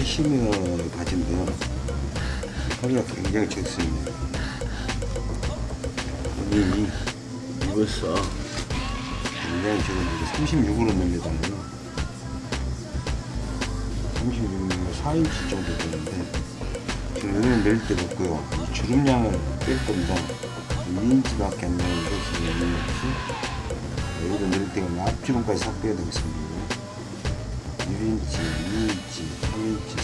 캐시미어 바지인데요. 허리가 굉장히 적습니다. 본인이 입었어. 굉장히 지금 이제 36으로 늘리잖아요. 36mm 4인치 정도 되는데 지금 여기는 낼 데가 없고요. 이 주름량을 뺄 겁니다. 2인치 밖에 안 나오는 것이 있는 것이 여기도 낼 데가 앞주름까지 싹 빼야 되겠습니다. 1인치, 2인치, 3인치,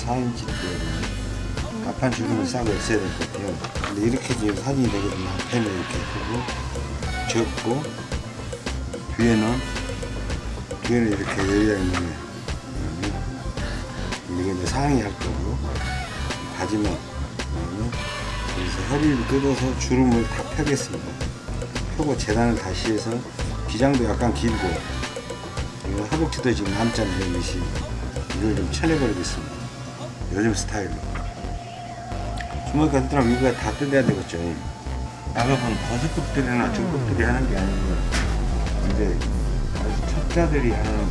4인치 빼야 돼요. 앞판 주름을 싹 없애야 될 것 같아요. 근데 이렇게 지금 사진이 되거든요. 앞에는 이렇게 크고 적고 뒤에는 뒤에는 이렇게 여유가 있는 거예요. 이게 이제 상의 할 거고 바지만 여기서 허리를 뜯어서 주름을 다 펴겠습니다. 펴고 재단을 다시 해서 기장도 약간 길고 이거 허벅지도 지금 남자는 이것이 이걸 좀 쳐내버리겠습니다. 요즘 스타일로. 주머니가 뜯으면 이거 다 뜯어야 되겠죠. 나가본 버스급들이나 중급들이 하는 게 아니고 이제 아주 첩자들이 하는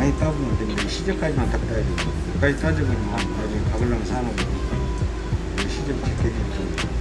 많이 따보면 됩니다. 시접까지만 딱 따야 되고, 여기까지 따지고 나중에 가글라면 사는 거니까. 시제 밖에 좀.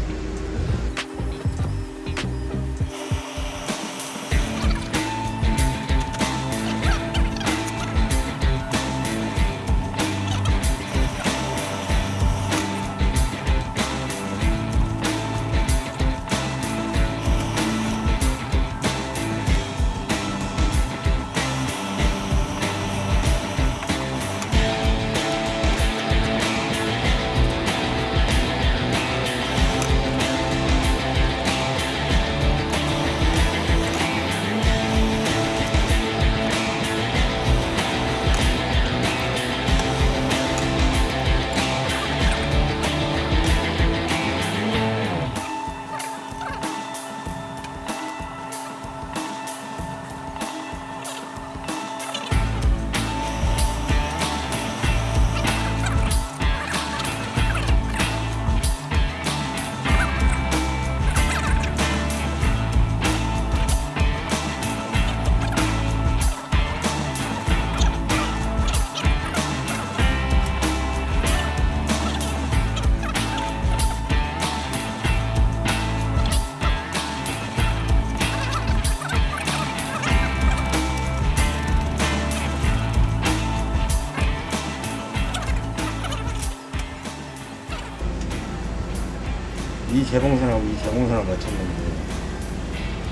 재봉선하고 이 재봉선을 맞췄는데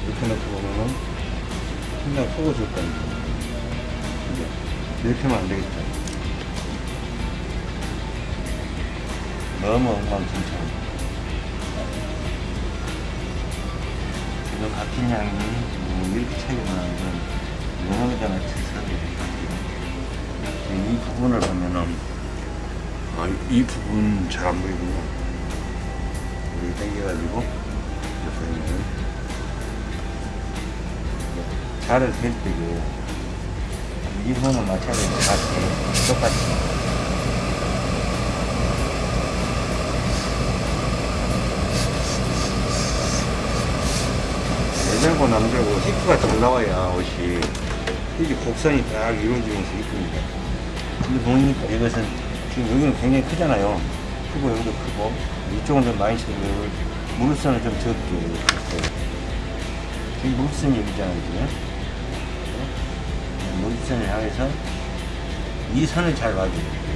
이렇게 놓고 보면은 상당히 속어줄 건데 이게 이렇게 하면 안 되겠다. 너무 엉망진창. 이거 같은 양이 뭐 이렇게 차이가 나는데 영어자가 특성이 이 부분을 보면은 아, 이 부분 잘 안 보이군요 당겨가지고 이렇게 보면 자를 셀 때고 이 손을 맞춰야 되는 것 같아 똑같이. 여자고 남자고 히프가 잘 나와야 옷이. 이게 곡선이 딱 이루어지면서 이쁩니다. 근데 보니까 이것은 지금 여기는 굉장히 크잖아요 크고 여기도 크고 이쪽은 좀 많이 치고 무릎선을 좀 적게 했어요 지금 무릎선이 여기잖아요 지금 무릎선을 향해서 이 선을 잘 봐줘요.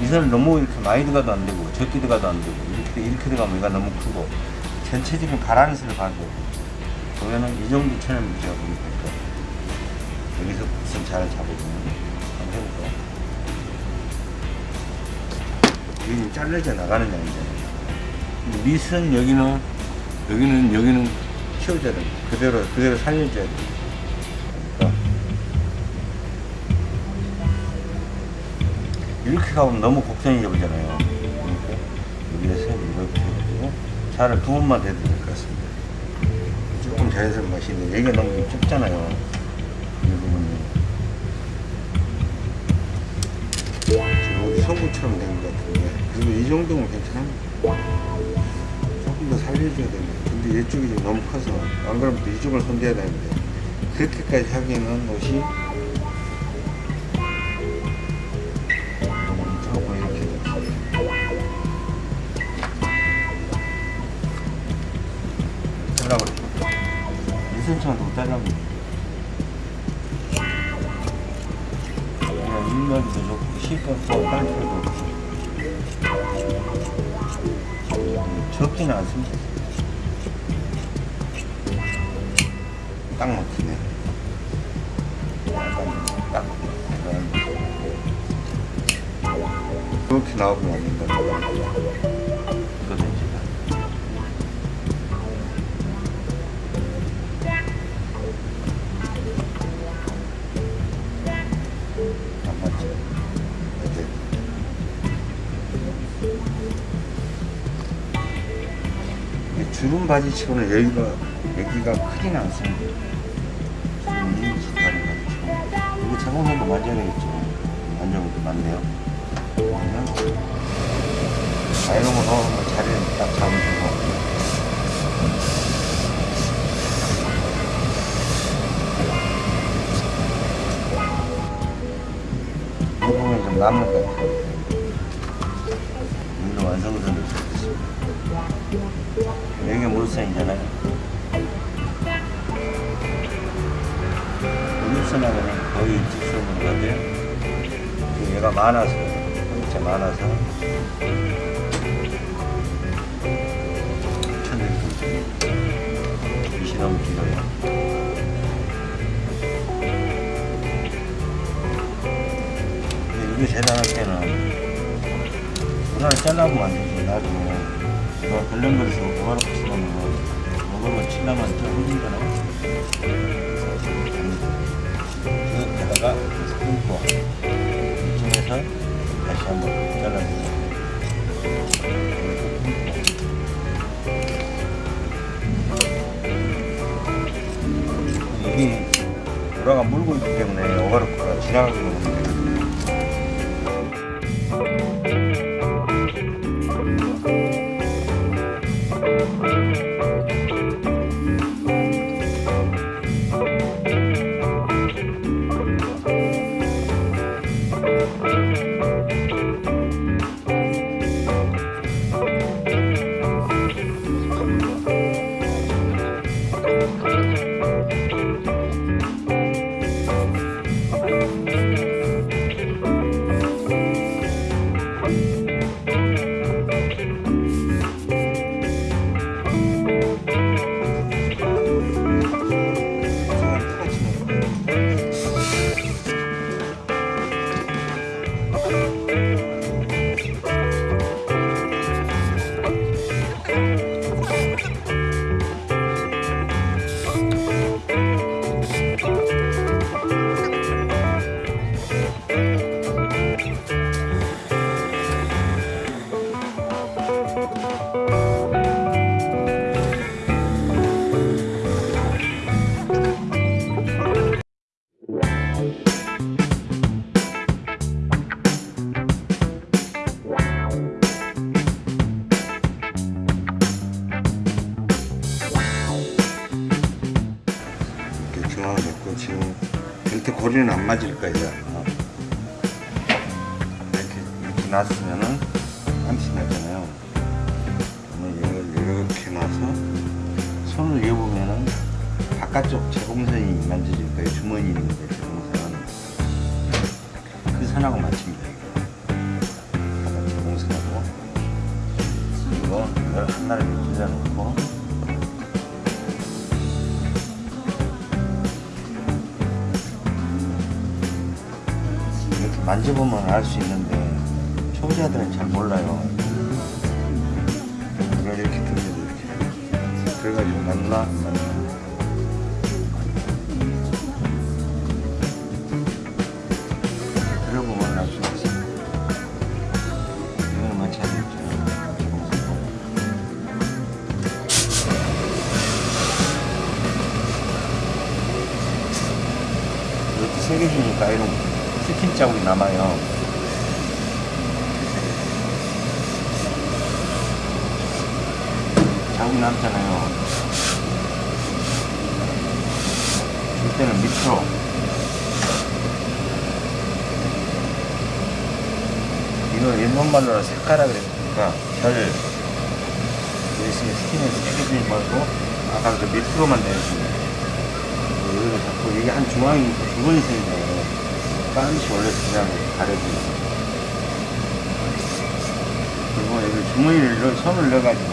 이 선을 너무 이렇게 많이 들어가도 안 되고 적게 들어가도 안 되고 이렇게 이렇게 들어가면 얘가 너무 크고 전체적인 바란스를 봐줘 그러면은 이 정도 천을 제가 보니까 여기서 무슨 잘 잡아주면. 한번 해볼까요? 여기는 잘려져 나가는 양이잖아요. 밑은 여기는 여기는 여기는 키워줘야 돼. 그대로 그대로 살려줘야 돼. 그러니까 이렇게 가면 너무 곡선이 잡잖아요. 그러니까 여기에서 이렇게 해가지고 살을 두 번만 대도 될 것 같습니다. 조금 자연스러운 있는데 여기가 너무 좀 좁잖아요. 이 부분이. 지금 어디 성구처럼 된 것 같은데. 그리고 이 정도면 괜찮아. 조금 더 살려줘야 되네. 근데 이쪽이 좀 너무 커서 안 그러면 또 이쪽을 손대야 되는데. 그렇게까지 하기에는 옷이 조금 이렇게 잘라버려 2cm만 더 잘라버려 그냥 일면도 좋고 실컷 깔 않습니다 딱 막히 바지치고는 여기가 여기가 크진 않습니다. 이미지 다른 바지치고 이거 자동선도 만져야 되겠죠. 만져보도 많네요. 그러면 아이롱으로 한번 자리를 딱 잡으시고 이 남는 것 같아요. 여기는 완성선을 있습니다. 여기가 물선이잖아요. 물선하고는 거의 직선으로 가는데요. 얘가 많아서, 진짜 많아서. 천일도 빛이 너무 길어요. 이게 대단한 때는 문화를 잘라보면 안 되지. 나중에 이거 별령거리서 뭐하러 쓰면 먹으면 칠라만 좀 흘리잖아요. 여기다가 끊고 이쯤에서 다시 한번 잘라주고 이게 우라가 물고 있기 때문에 오가르크가 지나가게 이렇 바깥쪽 제공선이 만져질 거예요. 주머니 있는데 제공선. 그 선하고 맞춥니다. 바깥 제공선하고 그리고 이걸 하나를 찔러놓고 이렇게 만져보면 알 수 있는데 초보자들은 잘 몰라요. 이걸 이렇게 들려도 이렇게 그래가지고 맞나 안 맞나 이런 스킨 자국이 남아요. 자국이 남잖아요. 이때는 밑으로 이걸 일본말로 색깔라 그랬으니까 별 있으면 스킨에 새겨지지 말고 아까 그 밑으로만 내주면 여기가 자꾸 이게 한 중앙이 주머니 생겨요. 빤시 원래 그냥 가려지고 그리고 여기 주머니를 넣, 손을 넣어가지고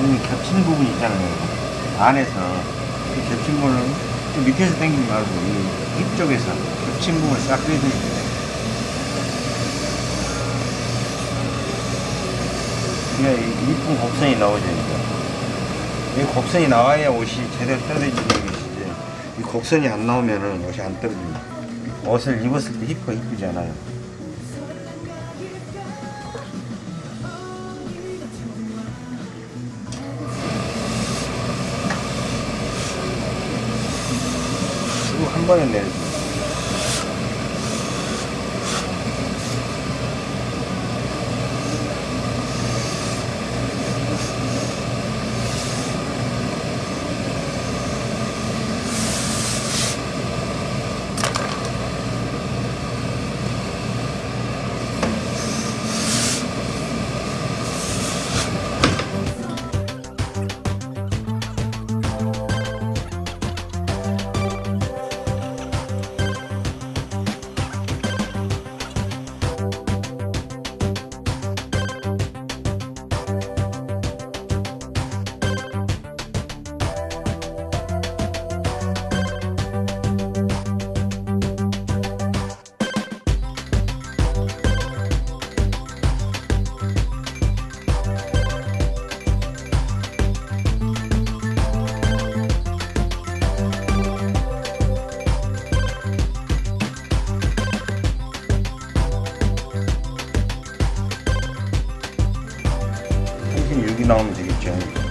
이 겹친 부분 있잖아요. 안에서 이 겹친 부분은 좀 밑에서 당기지 말고 이힙 쪽에서 겹친 부분을 싹 빼주면 돼요. 그래야 이 이쁜 곡선이 나오죠. 이 곡선이 나와야 옷이 제대로 떨어지는 것이지. 이 곡선이 안 나오면은 옷이 안 떨어집니다. 옷을 입었을 때 힙가 이쁘지 않아요. 한 번에 내려줍 니다. 36